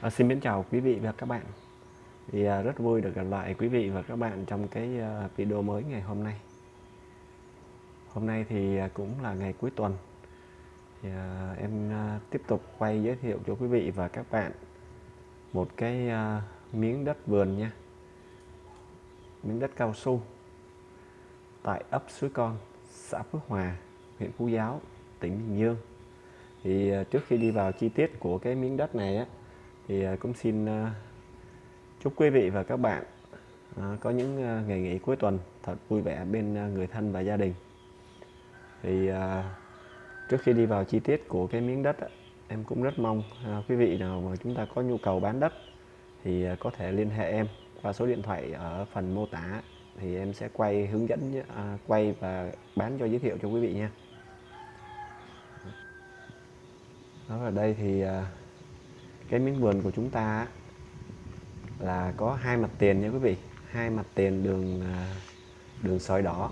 À, xin mến chào quý vị và các bạn. Thì à, rất vui được gặp lại quý vị và các bạn trong cái à, video mới ngày hôm nay. Hôm nay thì à, cũng là ngày cuối tuần. Thì, à, em à, tiếp tục quay giới thiệu cho quý vị và các bạn một cái à, miếng đất vườn nha. Miếng đất cao su tại ấp Suối Con xã Phước Hòa huyện Phú Giáo tỉnh Bình Dương. Thì à, trước khi đi vào chi tiết của cái miếng đất này á thì à, cũng xin à, chúc quý vị và các bạn à, có những ngày nghỉ cuối tuần thật vui vẻ bên người thân và gia đình. Thì trước khi đi vào chi tiết của cái miếng đất em cũng rất mong quý vị nào mà chúng ta có nhu cầu bán đất thì có thể liên hệ em qua số điện thoại ở phần mô tả, thì em sẽ quay hướng dẫn quay và bán cho giới thiệu cho quý vị nha. Đó, ở đây thì cái miếng vườn của chúng ta là có hai mặt tiền nha quý vị. Hai mặt tiền đường à, đường sỏi đỏ.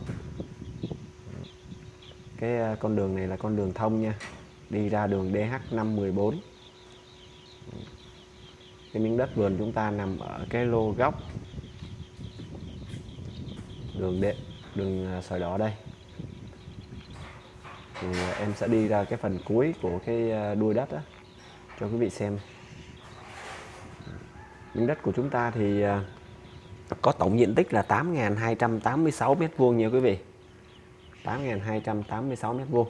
Cái à, con đường này là con đường thông nha. Đi ra đường DH514 cái miếng đất vườn chúng ta nằm ở cái lô góc đường đệ đường à, sỏi đỏ đây. Thì em sẽ đi ra cái phần cuối của cái đuôi đất đó cho quý vị xem miếng đất của chúng ta thì à, có tổng diện tích là 8.286 mét vuông nha quý vị. 8.286 mét vuông.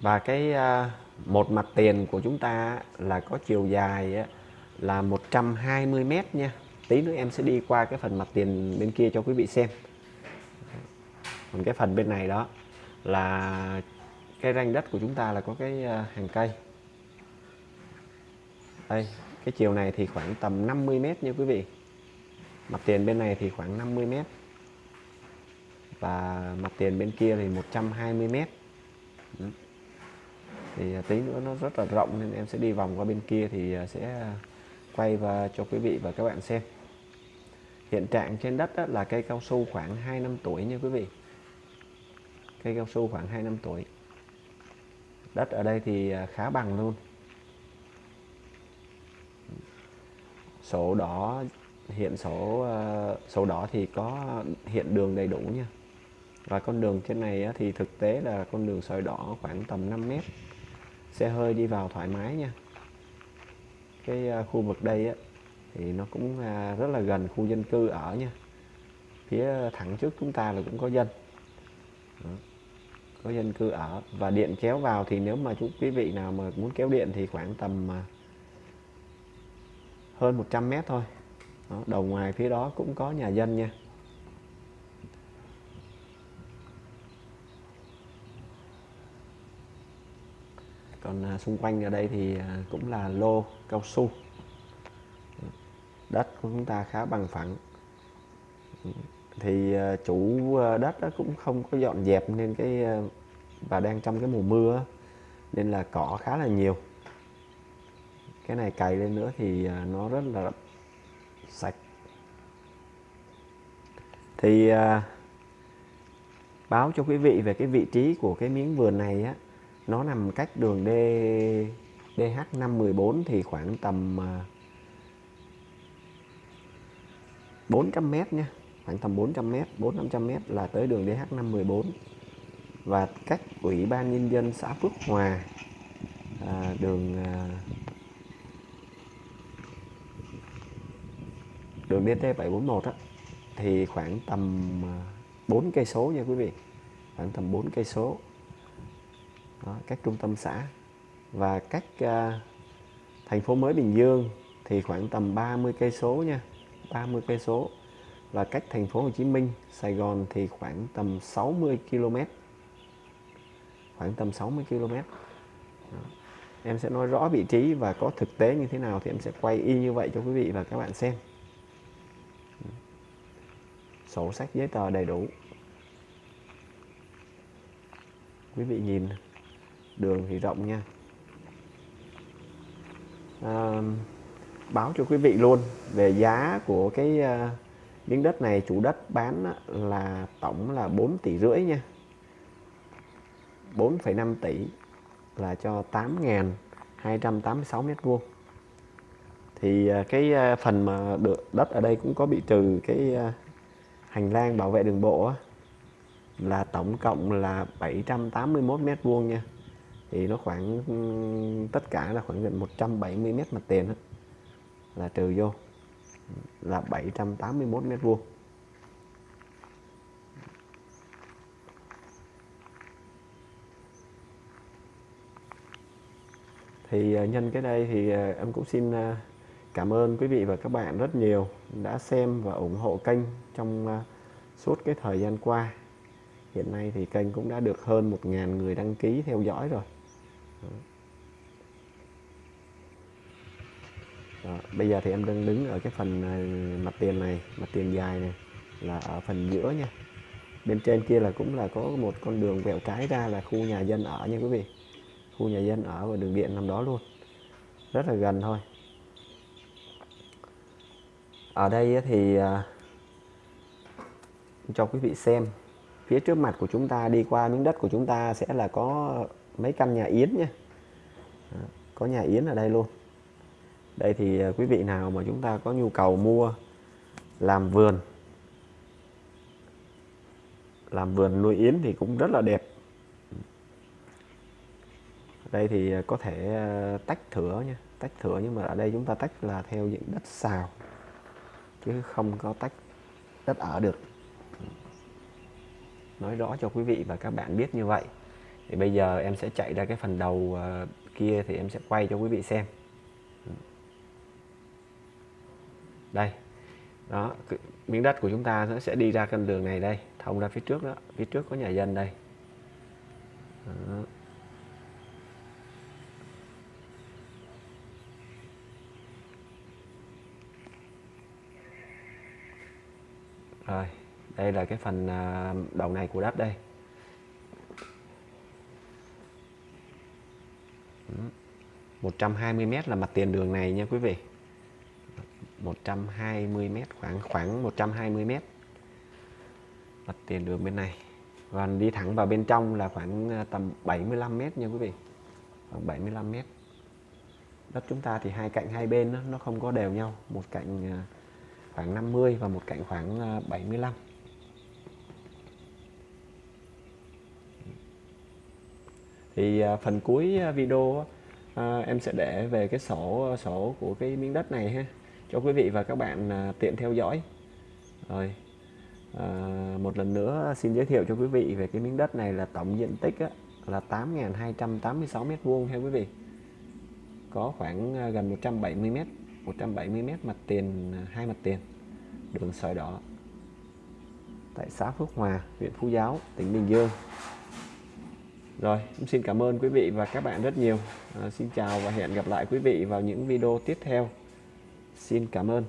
Và cái à, một mặt tiền của chúng ta là có chiều dài là 120 mét nha. Tí nữa em sẽ đi qua cái phần mặt tiền bên kia cho quý vị xem. Còn cái phần bên này đó là cái ranh đất của chúng ta là có cái à, hàng cây đây, cái chiều này thì khoảng tầm 50 mét nha quý vị. Mặt tiền bên này thì khoảng 50 mét. Và mặt tiền bên kia thì 120 mét. Thì à, tí nữa nó rất là rộng nên em sẽ đi vòng qua bên kia thì à, sẽ quay và cho quý vị và các bạn xem. Hiện trạng trên đất là cây cao su khoảng 2 năm tuổi nha quý vị. Cây cao su khoảng 2 năm tuổi. Đất ở đây thì à, khá bằng luôn. Sổ đỏ hiện sổ ờ, sổ đỏ thì có hiện đường đầy đủ nha. Và con đường trên này thì thực tế là con đường sỏi đỏ khoảng tầm 5 mét xe hơi đi vào thoải mái nha. Cái ờ, khu vực đây á, thì nó cũng ờ, rất là gần khu dân cư ở nha. Phía thẳng trước chúng ta là cũng có dân. Đó. có dân cư ở. Và điện kéo vào thì nếu mà chú quý vị nào mà muốn kéo điện thì khoảng tầm ờ, hơn 100 mét thôi. Đó, đầu ngoài phía đó cũng có nhà dân nha. Còn à, xung quanh ở đây thì à, cũng là lô cao su. Đất của chúng ta khá bằng phẳng. Thì à, chủ à, đất đó cũng không có dọn dẹp nên cái à, và đang trong cái mùa mưa nên là cỏ khá là nhiều cái này cày lên nữa thì à, nó rất là sạch. Thì à, báo cho quý vị về cái vị trí của cái miếng vườn này á. Nó nằm cách đường D DH514 thì khoảng tầm à, 400 m nha. Khoảng tầm 400 m 400 m là tới đường DH514 và cách ủy ban nhân dân xã Phước Hòa à, đường à, đường DT 741 á thì khoảng tầm à, 4 cây số nha quý vị. Khoảng tầm 4 cây số. Đó, các trung tâm xã. Và các uh, thành phố mới Bình Dương thì khoảng tầm 30 cây số nha 30 cây số. Và cách thành phố Hồ Chí Minh Sài Gòn thì khoảng tầm 60 km khoảng tầm 60 km Đó. em sẽ nói rõ vị trí và có thực tế như thế nào thì em sẽ quay y như vậy cho quý vị và các bạn xem sổ sách giấy tờ đầy đủ. Quý vị nhìn đường thì rộng nha. À, báo cho quý vị luôn về giá của cái uh, miếng đất này. Chủ đất bán là tổng là 4 tỷ rưỡi nha. 4,5 tỷ là cho 286 mét vuông. Thì à, cái à, phần mà được đất ở đây cũng có bị trừ cái hành lang bảo vệ đường bộ á, là tổng cộng là 781 mét vuông nha. Thì nó khoảng tất cả là khoảng gần 170 mét mặt tiền đó, là trừ vô là 781 mét vuông. Thì ờ, nhân cái đây thì ờ, em cũng xin ờ, cảm ơn quý vị và các bạn rất nhiều đã xem và ủng hộ kênh trong à, suốt cái thời gian qua. Hiện nay thì kênh cũng đã được hơn 1.000 người đăng ký theo dõi rồi. Đó, bây giờ thì em đang đứng ở cái phần à, mặt tiền này mặt tiền dài này là ở phần giữa nha. Bên trên kia là cũng là có một con đường vẹo trái ra là khu nhà dân ở nha quý vị. Khu nhà dân ở và đường điện nằm đó luôn. Rất là gần thôi ở đây thì à, cho quý vị xem phía trước mặt của chúng ta đi qua miếng đất của chúng ta sẽ là có mấy căn nhà yến nhé, có nhà yến ở đây luôn. Đây thì à, quý vị nào mà chúng ta có nhu cầu mua làm vườn làm vườn nuôi yến thì cũng rất là đẹp. Đây thì à, có thể tách thửa nha. Tách thửa nhưng mà ở đây chúng ta tách là theo diện đất xào chứ không có tách đất ở được. Nói rõ cho quý vị và các bạn biết như vậy, thì bây giờ em sẽ chạy ra cái phần đầu ờ, kia thì em sẽ quay cho quý vị xem. Đây, đó miếng đất của chúng ta nó sẽ đi ra con đường này đây, thông ra phía trước đó, phía trước có nhà dân đây. Đó. Rồi đây là cái phần à, đầu này của đất đây. 120 mét là mặt tiền đường này nha quý vị. 120 mét khoảng khoảng 120 mét. Mặt tiền đường bên này. Còn đi thẳng vào bên trong là khoảng à, tầm 75 mét nha quý vị. Khoảng 75 mét. Đất chúng ta thì hai cạnh hai bên nó, nó không có đều nhau. Một cạnh à, khoảng 50 và một cạnh khoảng ờ, 75 thì ờ, phần cuối ờ, video em sẽ để về cái sổ sổ của cái miếng đất này ha cho quý vị và các bạn tiện theo dõi. Rồi à, một lần nữa xin giới thiệu cho quý vị về cái miếng đất này là tổng diện tích á, là 8.286 mét vuông theo quý vị. Có khoảng gần 170 mét. 170 mét mặt tiền à, hai mặt tiền đường sỏi đỏ. Tại xã Phước Hòa huyện Phú Giáo tỉnh Bình Dương. Rồi xin cảm ơn quý vị và các bạn rất nhiều. À, xin chào và hẹn gặp lại quý vị vào những video tiếp theo. Xin cảm ơn.